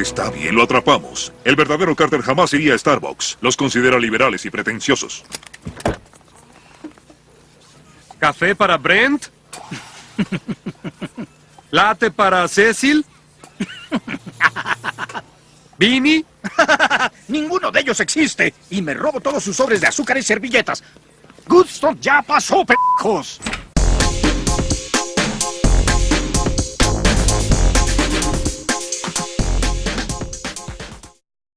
Está bien, lo atrapamos. El verdadero Carter jamás iría a Starbucks. Los considera liberales y pretenciosos. ¿Café para Brent? ¿Late para Cecil? ¿Vini? Ninguno de ellos existe. Y me robo todos sus sobres de azúcar y servilletas. Goodstock ya pasó, pejos.